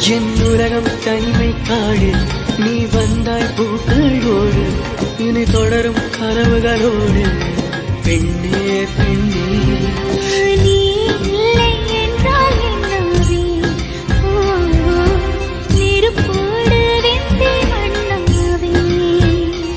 என் உலகம் தனிமை காடு. நீ வந்தாய் பூக்களோடு இனி தொடரும் கனவுகளோடு. பெண்ணே பெண்ணே.